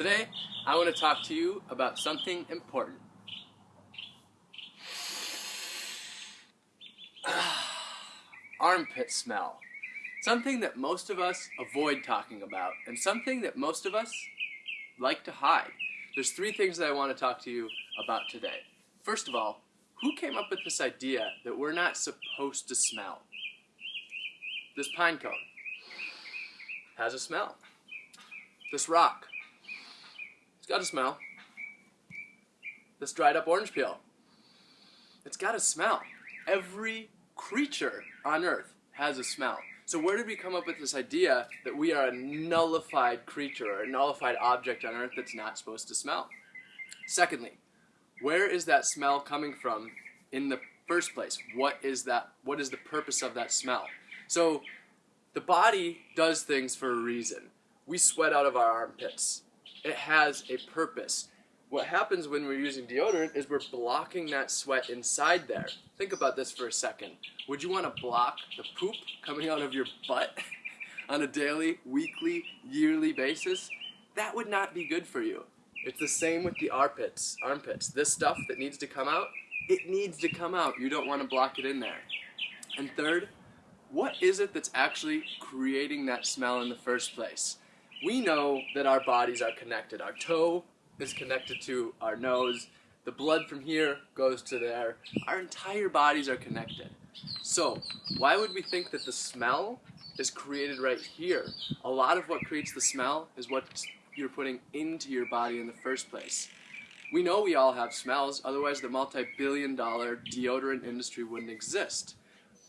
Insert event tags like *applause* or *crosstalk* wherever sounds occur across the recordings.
Today, I want to talk to you about something important. *sighs* Armpit smell. Something that most of us avoid talking about, and something that most of us like to hide. There's three things that I want to talk to you about today. First of all, who came up with this idea that we're not supposed to smell? This pine cone has a smell. This rock got a smell. This dried up orange peel. It's got a smell. Every creature on earth has a smell. So where did we come up with this idea that we are a nullified creature or a nullified object on earth that's not supposed to smell? Secondly, where is that smell coming from in the first place? What is that what is the purpose of that smell? So the body does things for a reason. We sweat out of our armpits it has a purpose. What happens when we're using deodorant is we're blocking that sweat inside there. Think about this for a second. Would you want to block the poop coming out of your butt *laughs* on a daily, weekly, yearly basis? That would not be good for you. It's the same with the armpits. Armpits. This stuff that needs to come out, it needs to come out. You don't want to block it in there. And third, what is it that's actually creating that smell in the first place? We know that our bodies are connected. Our toe is connected to our nose. The blood from here goes to there. Our entire bodies are connected. So, why would we think that the smell is created right here? A lot of what creates the smell is what you're putting into your body in the first place. We know we all have smells, otherwise the multi-billion dollar deodorant industry wouldn't exist.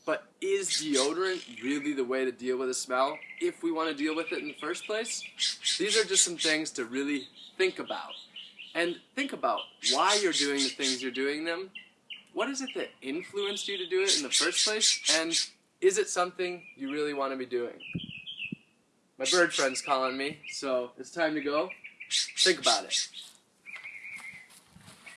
But is deodorant really the way to deal with a smell if we want to deal with it in the first place? These are just some things to really think about. And think about why you're doing the things you're doing them. What is it that influenced you to do it in the first place? And is it something you really want to be doing? My bird friend's calling me, so it's time to go. Think about it.